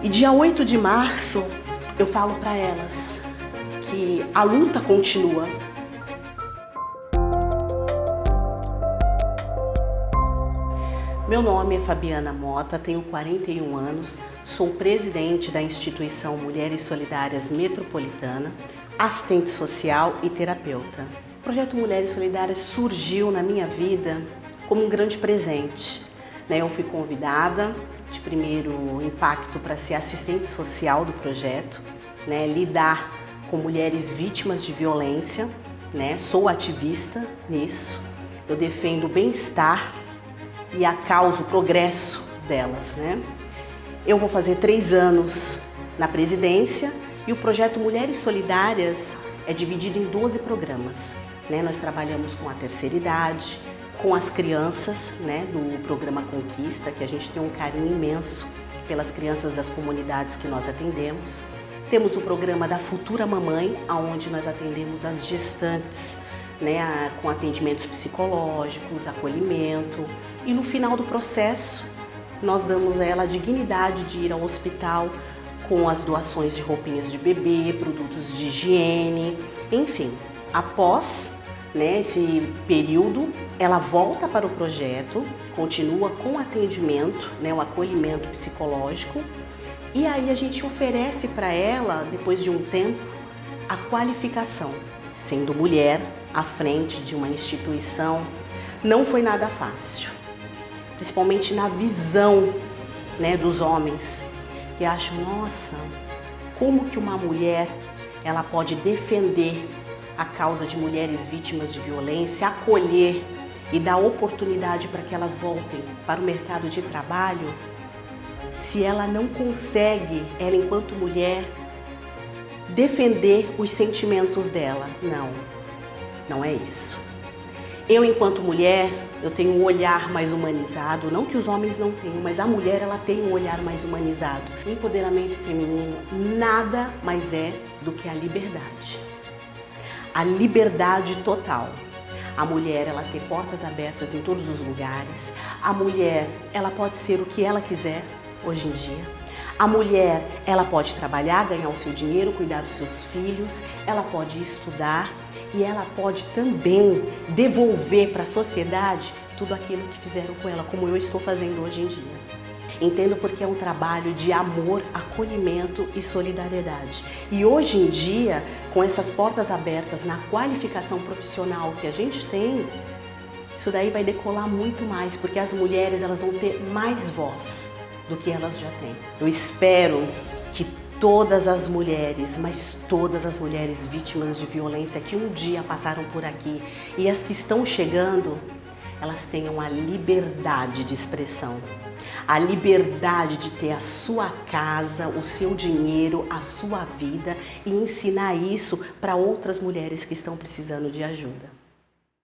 E dia 8 de março eu falo para elas que a luta continua. Meu nome é Fabiana Mota, tenho 41 anos, sou presidente da instituição Mulheres Solidárias Metropolitana, assistente social e terapeuta. O projeto Mulheres Solidárias surgiu na minha vida como um grande presente. Né? Eu fui convidada de primeiro impacto para ser assistente social do projeto, né? lidar com mulheres vítimas de violência, né? sou ativista nisso, eu defendo o bem-estar e a causa, o progresso delas. Né? Eu vou fazer três anos na presidência e o projeto Mulheres Solidárias é dividido em 12 programas. Né? Nós trabalhamos com a terceira idade, com as crianças né, do programa Conquista, que a gente tem um carinho imenso pelas crianças das comunidades que nós atendemos. Temos o programa da Futura Mamãe, onde nós atendemos as gestantes, né, com atendimentos psicológicos, acolhimento. E no final do processo, nós damos a ela a dignidade de ir ao hospital com as doações de roupinhas de bebê, produtos de higiene, enfim. Após né, esse período, ela volta para o projeto, continua com atendimento, né, o acolhimento psicológico, e aí a gente oferece para ela, depois de um tempo, a qualificação. Sendo mulher à frente de uma instituição, não foi nada fácil, principalmente na visão né, dos homens, que acham, nossa, como que uma mulher ela pode defender a causa de mulheres vítimas de violência, acolher e dar oportunidade para que elas voltem para o mercado de trabalho, se ela não consegue, ela enquanto mulher, defender os sentimentos dela. Não, não é isso. Eu, enquanto mulher, eu tenho um olhar mais humanizado, não que os homens não tenham, mas a mulher ela tem um olhar mais humanizado. O empoderamento feminino nada mais é do que a liberdade a liberdade total. A mulher, ela ter portas abertas em todos os lugares. A mulher, ela pode ser o que ela quiser hoje em dia. A mulher, ela pode trabalhar, ganhar o seu dinheiro, cuidar dos seus filhos, ela pode estudar e ela pode também devolver para a sociedade tudo aquilo que fizeram com ela, como eu estou fazendo hoje em dia. Entendo porque é um trabalho de amor, acolhimento e solidariedade. E hoje em dia, com essas portas abertas na qualificação profissional que a gente tem, isso daí vai decolar muito mais, porque as mulheres elas vão ter mais voz do que elas já têm. Eu espero que todas as mulheres, mas todas as mulheres vítimas de violência que um dia passaram por aqui e as que estão chegando, elas tenham a liberdade de expressão, a liberdade de ter a sua casa, o seu dinheiro, a sua vida e ensinar isso para outras mulheres que estão precisando de ajuda.